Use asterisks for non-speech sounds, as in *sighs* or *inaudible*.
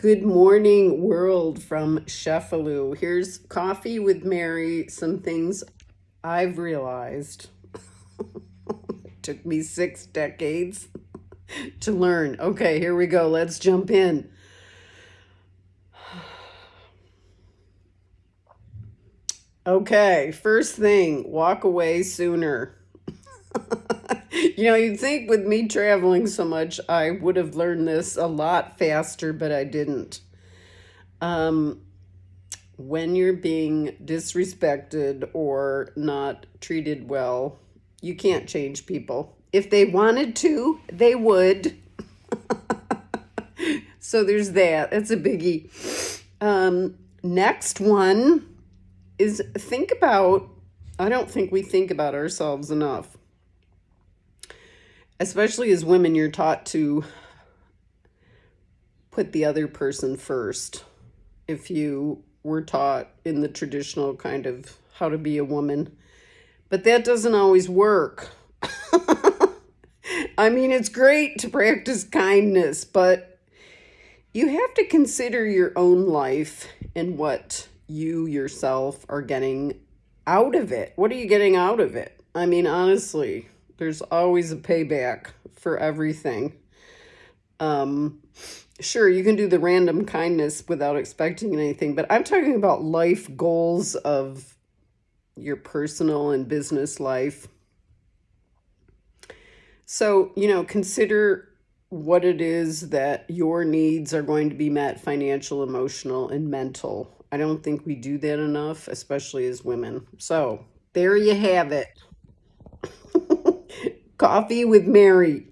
Good morning, world from Sheffield. Here's coffee with Mary. Some things I've realized. *laughs* Took me six decades to learn. Okay, here we go. Let's jump in. *sighs* Okay, first thing, walk away sooner. *laughs* You know, you'd think with me traveling so much, I would have learned this a lot faster, but I didn't. Um, when you're being disrespected or not treated well, you can't change people. If they wanted to, they would. *laughs* So there's that. That's a biggie. Um, next one is think about, I don't think we think about ourselves enough. Especially as women, you're taught to put the other person first. If you were taught in the traditional kind of how to be a woman, but that doesn't always work. *laughs* I mean, it's great to practice kindness, but you have to consider your own life and what you yourself are getting out of it. What are you getting out of it? I mean, honestly, there's always a payback for everything. Um, sure, you can do the random kindness without expecting anything, but I'm talking about life goals of your personal and business life. So, you know, consider what it is that your needs are going to be met financial, emotional, and mental. I don't think we do that enough, especially as women. So, there you have it. Coffee with Mary.